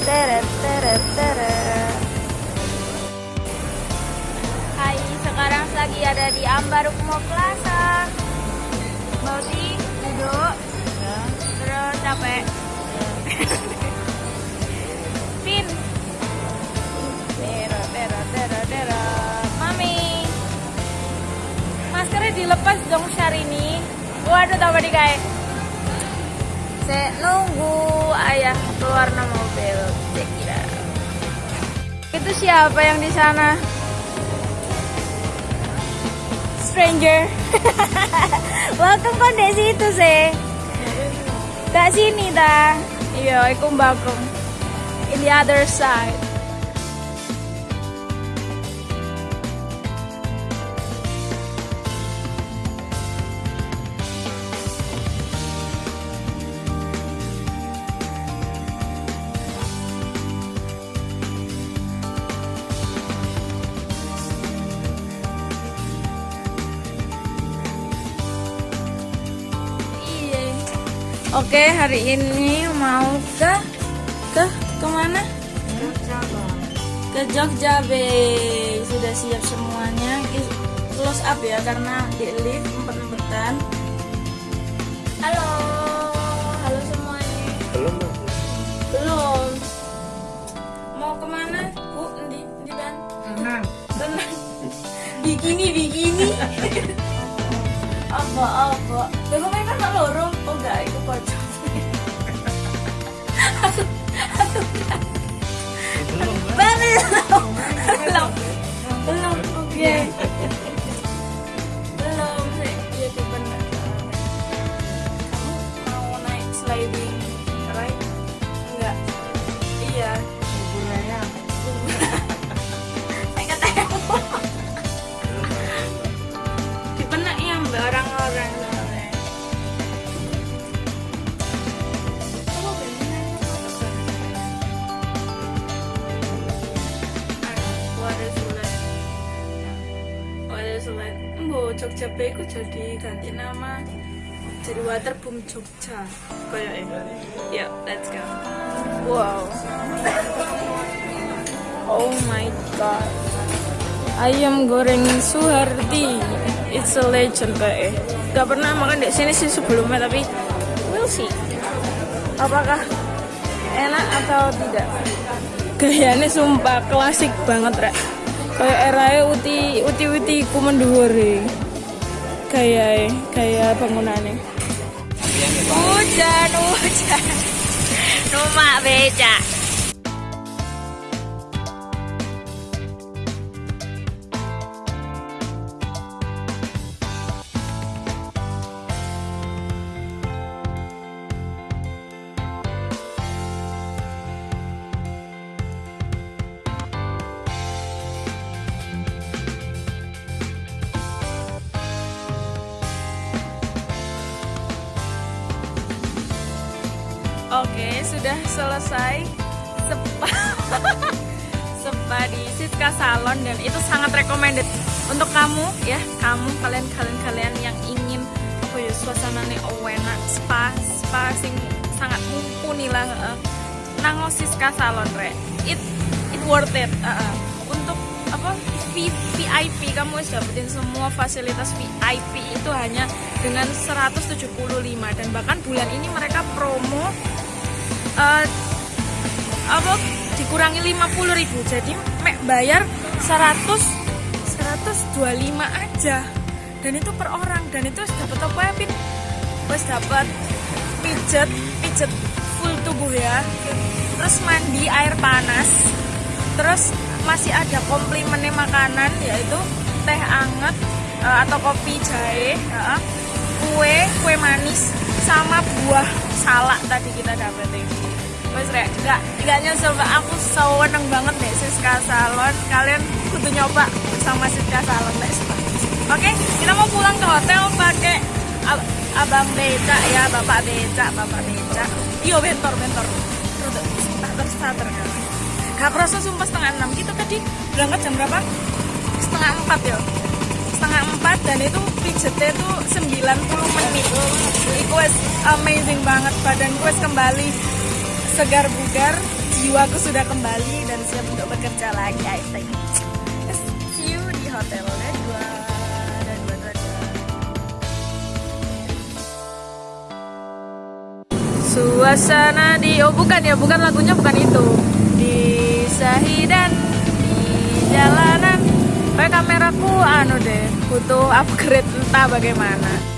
Teret, teret, teret, teret. Hai, sekarang lagi ada di Ambarukmo Plaza. Bauti, duduk. Terus capek. Pin. Tero, tero, tero, tero. Mami. Maskernya dilepas dong Syahrini. Waduh, tambah di kayak. Saya nunggu no mobil. Saya kira. Itu siapa yang di sana? Stranger. Welcome kok di situ sih. Tak sini dah. Iya, aku bakung. In the other side. Oke, hari ini mau ke ke ke mana? Ke Jogja, Be. Sudah siap semuanya. Close up ya karena di lift empet-empetan. Halo, halo Jogja ku jadi ganti nama jadi Waterboom Jogja. Kayak. Yuk, let's go. Wow. Oh my god. Ayam goreng Suhardi. It's a legend kayak. Gak pernah makan di sini sih sebelumnya tapi we'll see. Apakah enak atau tidak? Gayanya sumpah klasik banget rek. Kayak eranya uti uti uti ku menduwur Kayak kayak bangunannya. Hujan hujan. Rumah beca. Selesai spa spa di Siska Salon dan itu sangat recommended untuk kamu ya, kamu kalian kalian kalian yang ingin apa ya suasananya enak spa spa sing sangat mumpuni lah heeh. nang Siska Salon re. It it worth it. heeh. Untuk apa VIP kamu harus dapetin semua fasilitas VIP itu hanya dengan 175 dan bahkan bulan ini mereka promo eh, apa dikurangi 50.000 ribu jadi mek bayar 100 125 aja dan itu per orang dan itu dapat apa ya Pin? wis dapat pijet pijet full tubuh ya terus mandi air panas terus masih ada komplimennya makanan yaitu teh anget eh, atau kopi jahe ya. kue kue manis sama buah salak tadi kita dapetin Wes rek, nggak nggak nyesel Mbak. aku seneng banget nih Siska Salon. Kalian kudu nyoba sama Siska Salon nih. Oke, kita mau pulang ke hotel pakai ab- abang becak ya, bapak becak, bapak becak. Iyo bentor bentor. Rada starter starter kan. Gak kerasa sumpah setengah enam. Kita tadi berangkat jam berapa? Setengah empat ya. Setengah empat dan itu pijetnya itu 90 menit. Itu amazing banget. Badan gue kembali segar bugar. Jiwaku sudah kembali dan siap untuk bekerja lagi. I think. See you di hotel dua dan dua dua. Suasana di oh bukan ya bukan lagunya bukan itu di Sahidan di jalanan kayak kameraku anu deh butuh upgrade entah bagaimana